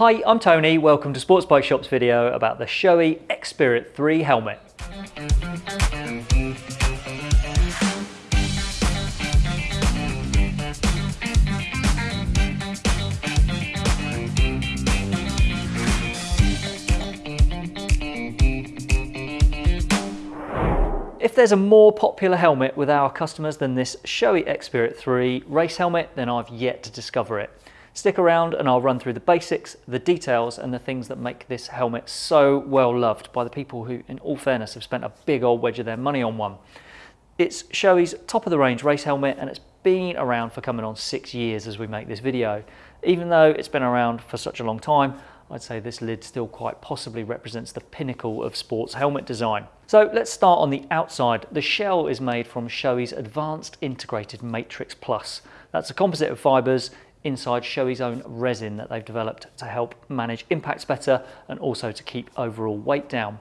Hi, I'm Tony. Welcome to Sports Bike Shop's video about the Shoei X-Spirit 3 helmet. If there's a more popular helmet with our customers than this Shoei X-Spirit 3 race helmet, then I've yet to discover it. Stick around and I'll run through the basics, the details and the things that make this helmet so well loved by the people who, in all fairness, have spent a big old wedge of their money on one. It's Shoei's top of the range race helmet and it's been around for coming on six years as we make this video. Even though it's been around for such a long time, I'd say this lid still quite possibly represents the pinnacle of sports helmet design. So let's start on the outside. The shell is made from Shoei's Advanced Integrated Matrix Plus. That's a composite of fibres inside Shoei's own resin that they've developed to help manage impacts better and also to keep overall weight down.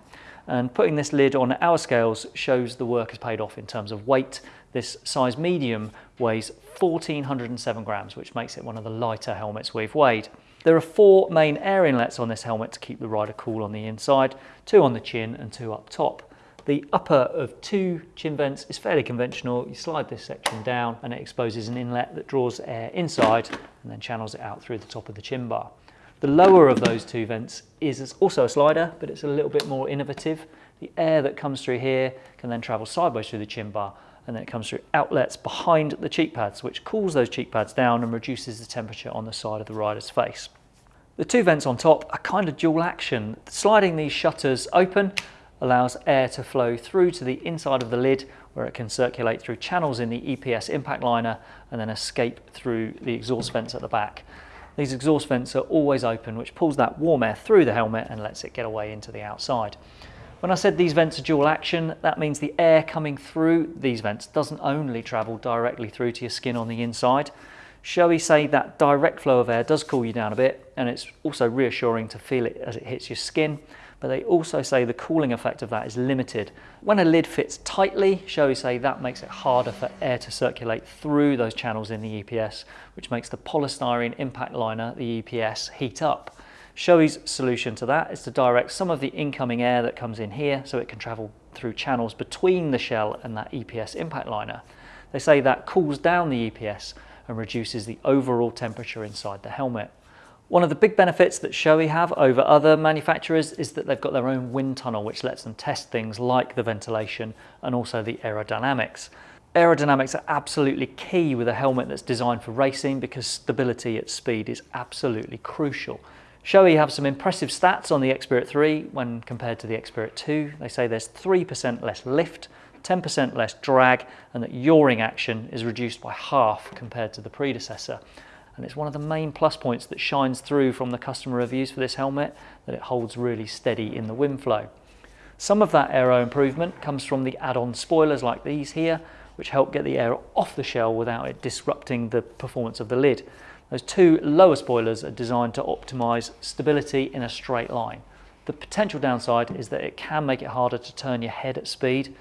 And putting this lid on our scales shows the work has paid off in terms of weight. This size medium weighs 1407 grams, which makes it one of the lighter helmets we've weighed. There are four main air inlets on this helmet to keep the rider cool on the inside, two on the chin and two up top. The upper of two chin vents is fairly conventional. You slide this section down and it exposes an inlet that draws air inside and then channels it out through the top of the chin bar. The lower of those two vents is also a slider, but it's a little bit more innovative. The air that comes through here can then travel sideways through the chin bar and then it comes through outlets behind the cheek pads, which cools those cheek pads down and reduces the temperature on the side of the rider's face. The two vents on top are kind of dual action. Sliding these shutters open allows air to flow through to the inside of the lid where it can circulate through channels in the EPS impact liner and then escape through the exhaust vents at the back. These exhaust vents are always open which pulls that warm air through the helmet and lets it get away into the outside. When I said these vents are dual action, that means the air coming through these vents doesn't only travel directly through to your skin on the inside. Shoei say that direct flow of air does cool you down a bit and it's also reassuring to feel it as it hits your skin but they also say the cooling effect of that is limited. When a lid fits tightly, Shoei say that makes it harder for air to circulate through those channels in the EPS, which makes the polystyrene impact liner, the EPS, heat up. Shoei's solution to that is to direct some of the incoming air that comes in here so it can travel through channels between the shell and that EPS impact liner. They say that cools down the EPS and reduces the overall temperature inside the helmet. One of the big benefits that Shoei have over other manufacturers is that they've got their own wind tunnel which lets them test things like the ventilation and also the aerodynamics. Aerodynamics are absolutely key with a helmet that's designed for racing because stability at speed is absolutely crucial. Shoei have some impressive stats on the X-Spirit 3 when compared to the X-Spirit 2. They say there's 3% less lift, 10% less drag, and that yawing action is reduced by half compared to the predecessor. And it's one of the main plus points that shines through from the customer reviews for this helmet, that it holds really steady in the wind flow. Some of that aero improvement comes from the add-on spoilers like these here, which help get the air off the shell without it disrupting the performance of the lid. Those two lower spoilers are designed to optimize stability in a straight line. The potential downside is that it can make it harder to turn your head at speed.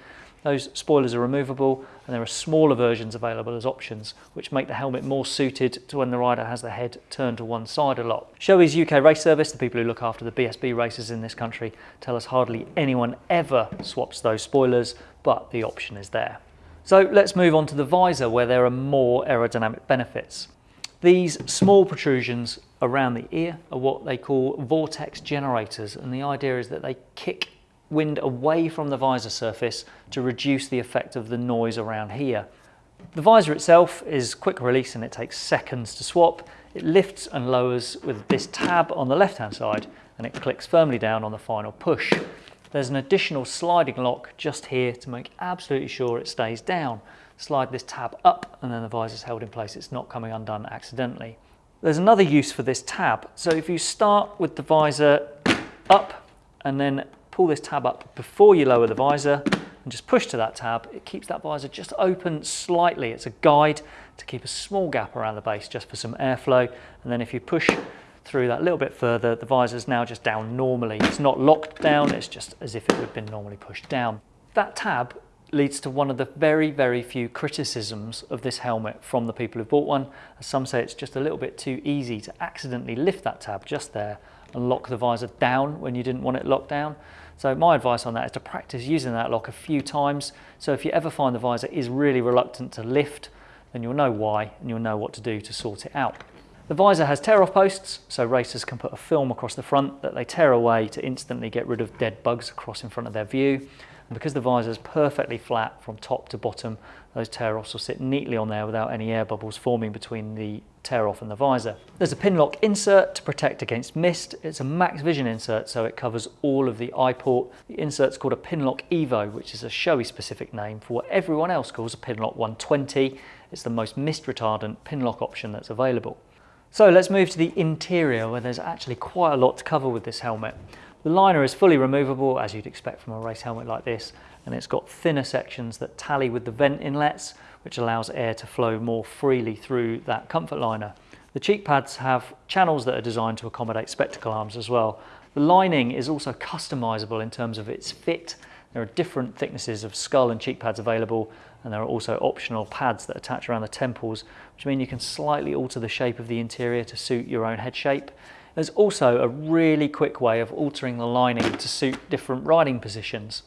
Those spoilers are removable and there are smaller versions available as options which make the helmet more suited to when the rider has the head turned to one side a lot. Shoei's UK race service, the people who look after the BSB races in this country, tell us hardly anyone ever swaps those spoilers, but the option is there. So let's move on to the visor where there are more aerodynamic benefits. These small protrusions around the ear are what they call vortex generators and the idea is that they kick wind away from the visor surface to reduce the effect of the noise around here. The visor itself is quick release and it takes seconds to swap. It lifts and lowers with this tab on the left hand side and it clicks firmly down on the final push. There's an additional sliding lock just here to make absolutely sure it stays down slide this tab up and then the visor is held in place. It's not coming undone accidentally. There's another use for this tab. So if you start with the visor up and then pull this tab up before you lower the visor and just push to that tab, it keeps that visor just open slightly. It's a guide to keep a small gap around the base just for some airflow. And then if you push through that little bit further, the visor is now just down normally. It's not locked down, it's just as if it would have been normally pushed down. That tab leads to one of the very, very few criticisms of this helmet from the people who bought one. Some say it's just a little bit too easy to accidentally lift that tab just there and lock the visor down when you didn't want it locked down. So my advice on that is to practice using that lock a few times. So if you ever find the visor is really reluctant to lift, then you'll know why and you'll know what to do to sort it out. The visor has tear-off posts, so racers can put a film across the front that they tear away to instantly get rid of dead bugs across in front of their view. And because the visor is perfectly flat from top to bottom, those tear-offs will sit neatly on there without any air bubbles forming between the tear-off and the visor. There's a Pinlock insert to protect against mist. It's a max vision insert, so it covers all of the eye port. The insert's called a Pinlock Evo, which is a Shoei specific name for what everyone else calls a Pinlock 120. It's the most mist retardant Pinlock option that's available. So let's move to the interior where there's actually quite a lot to cover with this helmet. The liner is fully removable as you'd expect from a race helmet like this and it's got thinner sections that tally with the vent inlets which allows air to flow more freely through that comfort liner. The cheek pads have channels that are designed to accommodate spectacle arms as well. The lining is also customizable in terms of its fit. There are different thicknesses of skull and cheek pads available and there are also optional pads that attach around the temples which mean you can slightly alter the shape of the interior to suit your own head shape. There's also a really quick way of altering the lining to suit different riding positions.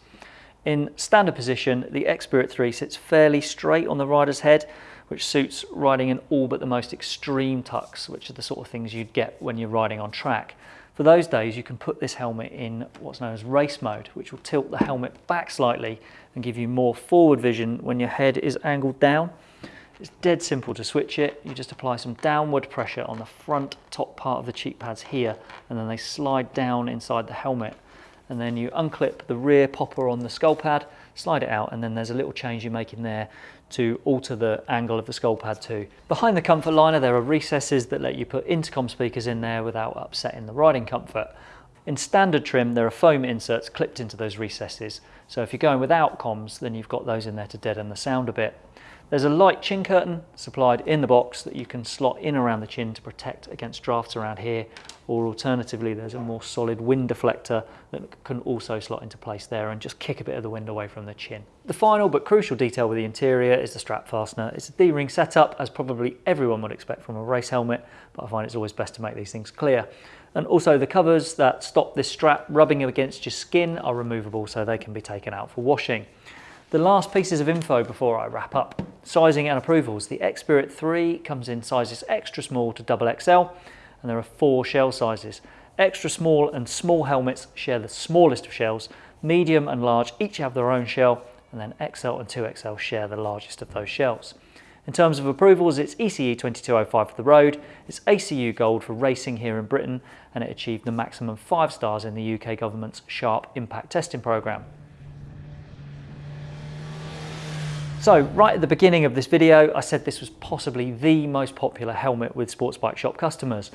In standard position, the X-Spirit 3 sits fairly straight on the rider's head, which suits riding in all but the most extreme tucks, which are the sort of things you'd get when you're riding on track. For those days, you can put this helmet in what's known as race mode, which will tilt the helmet back slightly and give you more forward vision when your head is angled down. It's dead simple to switch it. You just apply some downward pressure on the front top part of the cheek pads here, and then they slide down inside the helmet. And then you unclip the rear popper on the skull pad, slide it out, and then there's a little change you make in there to alter the angle of the skull pad too. Behind the comfort liner, there are recesses that let you put intercom speakers in there without upsetting the riding comfort. In standard trim, there are foam inserts clipped into those recesses. So if you're going without comms, then you've got those in there to deaden the sound a bit. There's a light chin curtain supplied in the box that you can slot in around the chin to protect against drafts around here, or alternatively there's a more solid wind deflector that can also slot into place there and just kick a bit of the wind away from the chin. The final but crucial detail with the interior is the strap fastener. It's a D-ring setup as probably everyone would expect from a race helmet, but I find it's always best to make these things clear. And also the covers that stop this strap rubbing against your skin are removable so they can be taken out for washing. The last pieces of info before I wrap up. Sizing and approvals. The X-Spirit 3 comes in sizes extra small to double XL and there are four shell sizes. Extra small and small helmets share the smallest of shells. Medium and large each have their own shell and then XL and 2XL share the largest of those shells. In terms of approvals, it's ECE 2205 for the road, it's ACU Gold for racing here in Britain, and it achieved the maximum five stars in the UK government's SHARP impact testing programme. So right at the beginning of this video, I said this was possibly the most popular helmet with sports bike shop customers.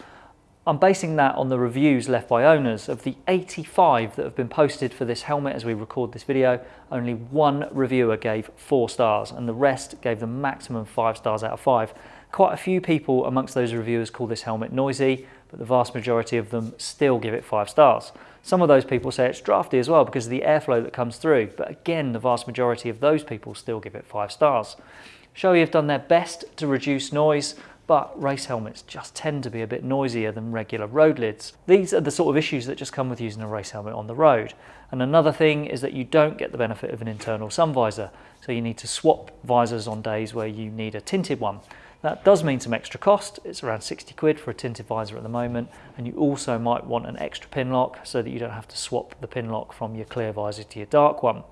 I'm basing that on the reviews left by owners. Of the 85 that have been posted for this helmet as we record this video, only one reviewer gave four stars and the rest gave the maximum five stars out of five. Quite a few people amongst those reviewers call this helmet noisy, but the vast majority of them still give it five stars. Some of those people say it's drafty as well because of the airflow that comes through, but again, the vast majority of those people still give it five stars. Shoei have done their best to reduce noise, but race helmets just tend to be a bit noisier than regular road lids. These are the sort of issues that just come with using a race helmet on the road. And another thing is that you don't get the benefit of an internal sun visor, so you need to swap visors on days where you need a tinted one. That does mean some extra cost. It's around 60 quid for a tinted visor at the moment. And you also might want an extra Pinlock so that you don't have to swap the Pinlock from your clear visor to your dark one.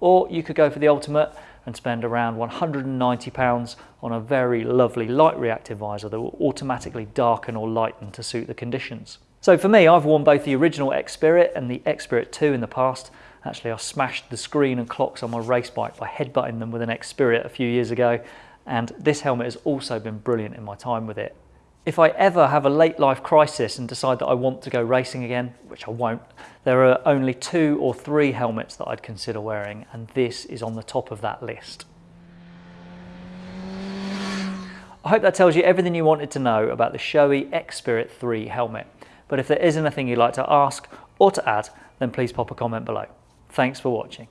Or you could go for the ultimate and spend around 190 pounds on a very lovely light reactive visor that will automatically darken or lighten to suit the conditions. So for me, I've worn both the original X-Spirit and the X-Spirit 2 in the past. Actually, I smashed the screen and clocks on my race bike by headbutting them with an X-Spirit a few years ago and this helmet has also been brilliant in my time with it. If I ever have a late life crisis and decide that I want to go racing again, which I won't, there are only two or three helmets that I'd consider wearing and this is on the top of that list. I hope that tells you everything you wanted to know about the Shoei X-Spirit 3 helmet. But if there is anything you'd like to ask or to add, then please pop a comment below. Thanks for watching.